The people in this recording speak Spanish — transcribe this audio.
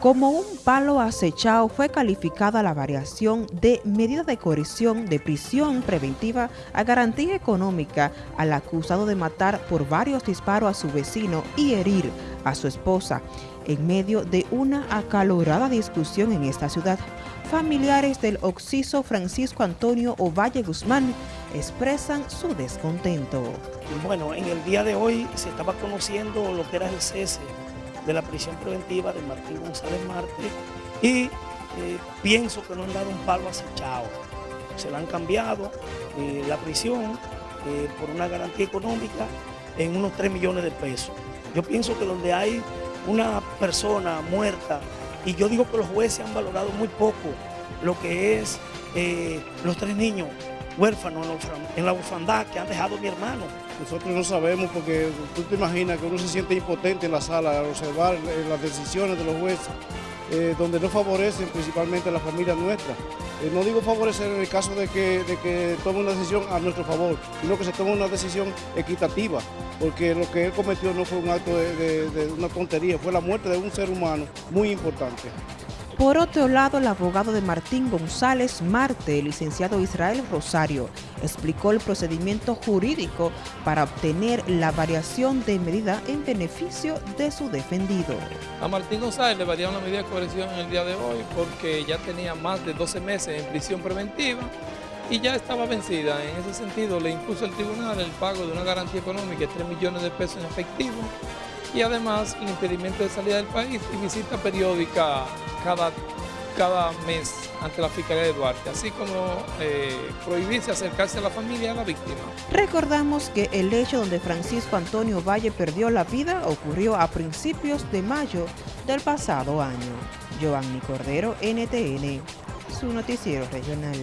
Como un palo acechado fue calificada la variación de medida de coerción de prisión preventiva a garantía económica al acusado de matar por varios disparos a su vecino y herir a su esposa. En medio de una acalorada discusión en esta ciudad, familiares del occiso Francisco Antonio Ovalle Guzmán expresan su descontento. Bueno, en el día de hoy se estaba conociendo lo que era el cese de la prisión preventiva de Martín González Marte y eh, pienso que no han dado un palo acechado. Se la han cambiado eh, la prisión eh, por una garantía económica en unos 3 millones de pesos. Yo pienso que donde hay una persona muerta, y yo digo que los jueces han valorado muy poco lo que es los tres niños huérfanos en la orfandad que han dejado mi hermano. Nosotros no sabemos porque tú te imaginas que uno se siente impotente en la sala al observar eh, las decisiones de los jueces, eh, donde no favorecen principalmente a la familia nuestra. Eh, no digo favorecer en el caso de que, de que tome una decisión a nuestro favor, sino que se tome una decisión equitativa, porque lo que él cometió no fue un acto de una tontería, fue la muerte de un ser humano muy importante. Por otro lado, el abogado de Martín González Marte, el licenciado Israel Rosario, explicó el procedimiento jurídico para obtener la variación de medida en beneficio de su defendido. A Martín González le variaron la medida de coerción en el día de hoy porque ya tenía más de 12 meses en prisión preventiva y ya estaba vencida. En ese sentido, le impuso el tribunal el pago de una garantía económica de 3 millones de pesos en efectivo y además impedimento de salida del país y visita periódica cada, cada mes ante la Fiscalía de Duarte, así como eh, prohibirse acercarse a la familia de la víctima. Recordamos que el hecho donde Francisco Antonio Valle perdió la vida ocurrió a principios de mayo del pasado año. Giovanni Cordero, NTN, su noticiero regional.